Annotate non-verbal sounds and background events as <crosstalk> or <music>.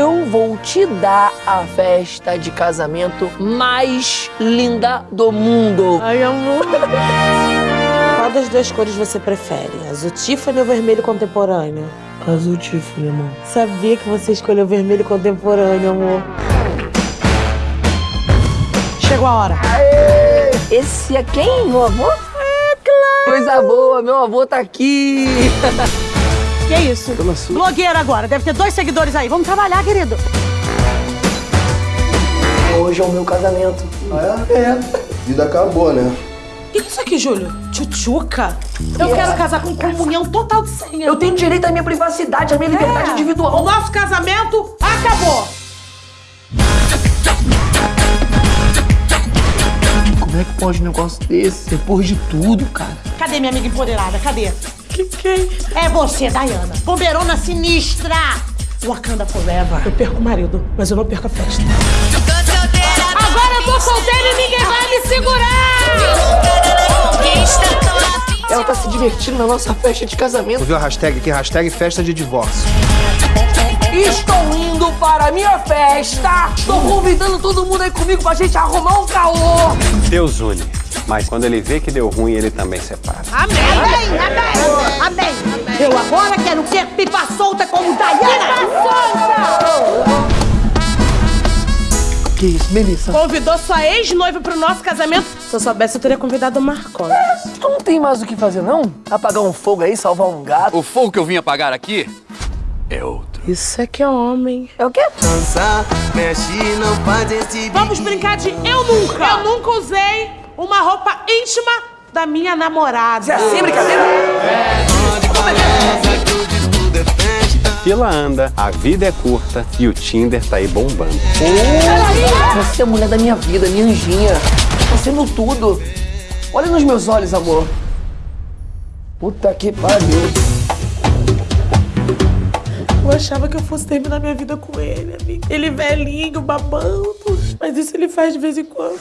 eu vou te dar a festa de casamento mais linda do mundo. Ai, amor. Qual das duas cores você prefere? Azul Tiffany ou vermelho contemporâneo? Azul Tiffany, amor. Sabia que você escolheu vermelho contemporâneo, amor. Chegou a hora. Esse é quem, meu avô? É, claro. Coisa boa, meu avô tá aqui. <laughs> Que é isso? Blogueira agora. Deve ter dois seguidores aí. Vamos trabalhar, querido. Hoje é o meu casamento. É? É. Vida acabou, né? O que é isso aqui, Júlio? Tchutchuca? Eu quero casar com comunhão total de senha. Eu tenho direito à minha privacidade, à minha liberdade É. individual. O nosso casamento acabou. Como é que pode um negócio desse? Depois de tudo, cara. Cadê minha amiga empoderada? Cadê? Que quem? É você, Dayana. Bombeirona sinistra. Wakanda Forever. Eu perco o marido, mas eu não perco a festa. Agora eu tô solteira e ninguém vai me segurar! Ela tá se divertindo na nossa festa de casamento. Tu viu a hashtag aqui? Hashtag festa de divórcio. Estou indo para a minha festa. Estou convidando todo mundo aí comigo pra gente arrumar um caô. Deus une. Mas quando ele vê que deu ruim, ele também separa. Amém! Amém! Amém! Eu agora quero ser pipa solta como Dayana! Pipa Que isso, Melissa? Convidou sua ex-noiva pro nosso casamento? Se eu soubesse, eu teria convidado o Marconi. Tu não tem mais o que fazer, não? Apagar um fogo aí, salvar um gato. O fogo que eu vim apagar aqui é outro. Isso é que é homem. É o quê? Dançar, mexe, não faz esse Vamos brincar de eu nunca. Eu nunca usei uma roupa íntima da minha namorada. Você é assim, brincadeira? Fila anda, a vida é curta e o Tinder tá aí bombando. Você é a mulher da minha vida, minha anjinha. Você é meu tudo. Olha nos meus olhos, amor. Puta que pariu. Eu achava que eu fosse terminar minha vida com ele, amiga. Ele velhinho, babando. Mas isso ele faz de vez em quando.